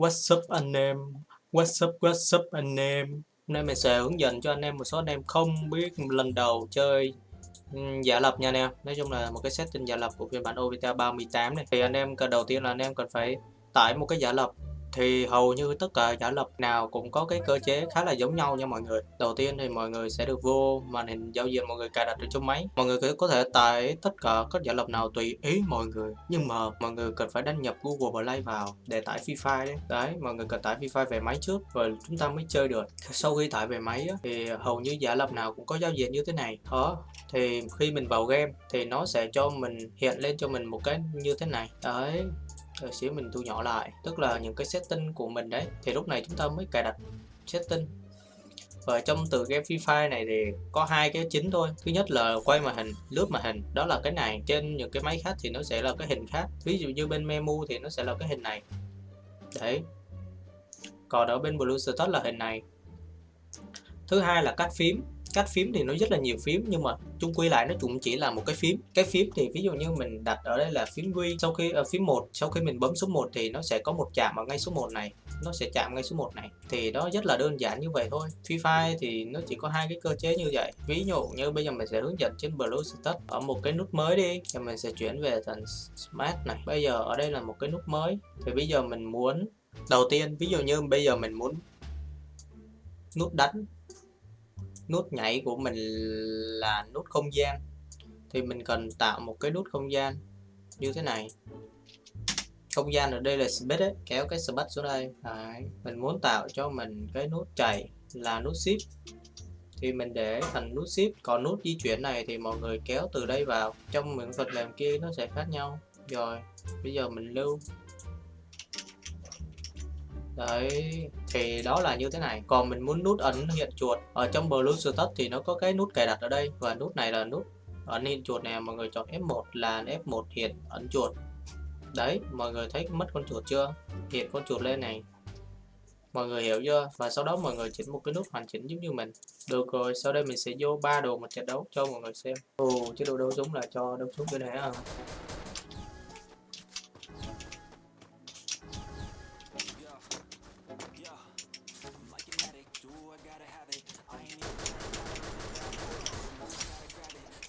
What's up anh em? What's up what's up anh em? Hôm nay mình sẽ hướng dẫn cho anh em một số anh em không biết lần đầu chơi giả lập nha anh em. Nói chung là một cái setting giả lập của phiên bản OVTA 38 này. Thì anh em cần, đầu tiên là anh em cần phải tải một cái giả lập thì hầu như tất cả giả lập nào cũng có cái cơ chế khá là giống nhau nha mọi người. Đầu tiên thì mọi người sẽ được vô màn hình giao diện mọi người cài đặt ở trong máy. Mọi người có thể tải tất cả các giả lập nào tùy ý mọi người. Nhưng mà mọi người cần phải đăng nhập Google Play vào để tải Free Fire đấy. Đấy, mọi người cần tải Free Fire về máy trước rồi chúng ta mới chơi được. Sau khi tải về máy thì hầu như giả lập nào cũng có giao diện như thế này. Đó, thì khi mình vào game thì nó sẽ cho mình hiện lên cho mình một cái như thế này. Đấy rồi xíu mình thu nhỏ lại, tức là những cái setting của mình đấy. Thì lúc này chúng ta mới cài đặt setting. Và trong từ game Free Fire này thì có hai cái chính thôi. Thứ nhất là quay màn hình, lướt màn hình. Đó là cái này, trên những cái máy khác thì nó sẽ là cái hình khác. Ví dụ như bên memu thì nó sẽ là cái hình này. Đấy. Còn ở bên Blue Status là hình này. Thứ hai là cắt phím cách phím thì nó rất là nhiều phím nhưng mà chung quy lại nó cũng chỉ là một cái phím. Cái phím thì ví dụ như mình đặt ở đây là phím V sau khi ở uh, phím 1 sau khi mình bấm số 1 thì nó sẽ có một chạm ở ngay số 1 này nó sẽ chạm ngay số 1 này. Thì đó rất là đơn giản như vậy thôi. Free Fire thì nó chỉ có hai cái cơ chế như vậy. Ví dụ như bây giờ mình sẽ hướng dẫn trên Blue Status ở một cái nút mới đi thì mình sẽ chuyển về thành Smart này. Bây giờ ở đây là một cái nút mới. Thì bây giờ mình muốn đầu tiên ví dụ như bây giờ mình muốn nút đánh nút nhảy của mình là nút không gian. Thì mình cần tạo một cái nút không gian như thế này. Không gian ở đây là space ấy, kéo cái space xuống đây. Đấy. mình muốn tạo cho mình cái nút chảy là nút shift. Thì mình để thành nút shift. Còn nút di chuyển này thì mọi người kéo từ đây vào. Trong những phần mềm kia nó sẽ khác nhau. Rồi, bây giờ mình lưu đấy, thì đó là như thế này. Còn mình muốn nút ấn hiện chuột ở trong Bluetooth thì nó có cái nút cài đặt ở đây. Và nút này là nút ấn hiện chuột này mọi người chọn F1 là F1 hiện ấn chuột. Đấy, mọi người thấy mất con chuột chưa? Hiện con chuột lên này. Mọi người hiểu chưa? Và sau đó mọi người chỉnh một cái nút hoàn chỉnh giống như mình. Được rồi, sau đây mình sẽ vô ba đồ một trận đấu cho mọi người xem. Ồ, chế độ đấu súng là cho đấu súng cái này à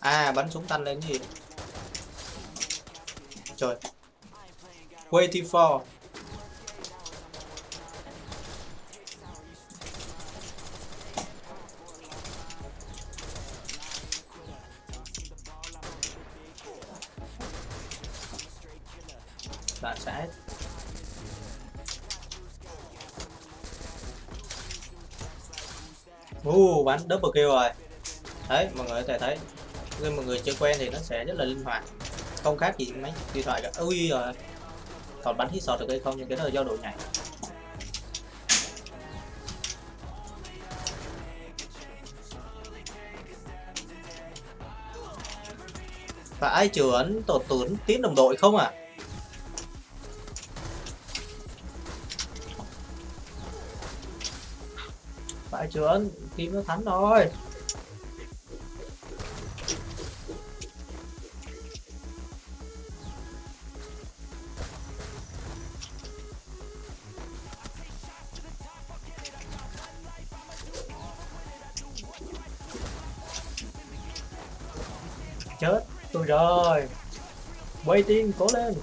à bắn súng tăng lên gì trời. Waiting for. Bạn sẽ uh, bắn double kill rồi. Đấy mọi người có thể thấy nhưng mọi người chơi quen thì nó sẽ rất là linh hoạt. Không khác gì máy điện thoại cả. Ui rồi còn bắn hit sọt được hay không? Nhưng cái đó là do độ nhảy. Và ai trưởng tổ tốn tiến đồng đội không à phải ấn team nó thắng rồi chết. Tôi rồi. Quay tiên cố lên.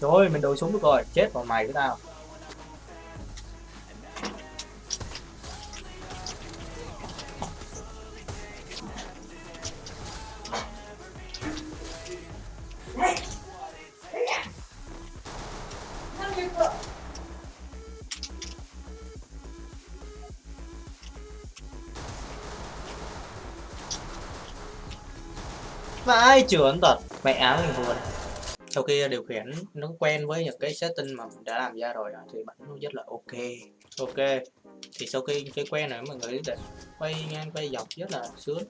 Rồi, mình đổi súng được rồi. Chết vào mày với tao. Vãi trưởng thật Mẹ áo mình buồn. Sau khi điều khiển, nó quen với những cái setting mà mình đã làm ra rồi à, thì bắn nó rất là ok. Ok. Thì sau khi chơi quen rồi, mọi người để quay ngang, quay dọc rất là sướng.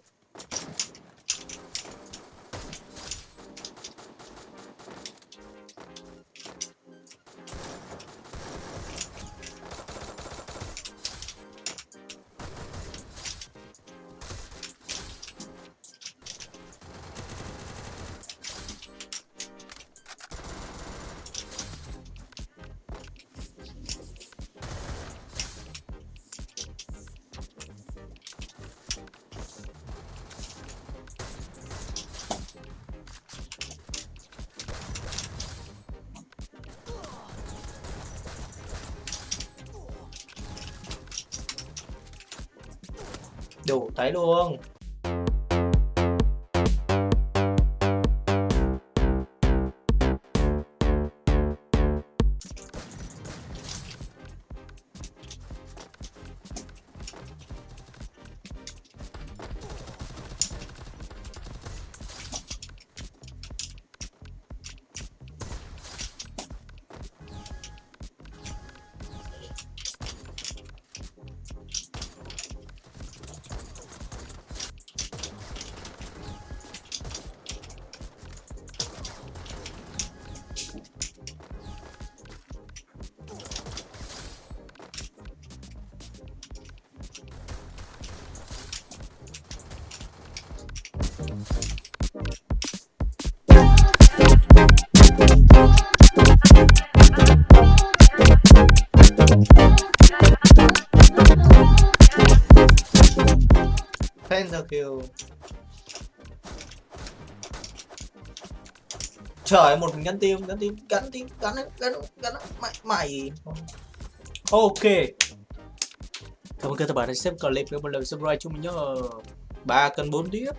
Đủ thấy luôn. Pentakill Trời một mình gắn tim, gắn tim, gắn tim, gắn gắn gắn mày mày. Ok. Cảm ơn các bạn đã xem clip, các bạn like subscribe cho mình nhớ. 3 cân 4 tiếp.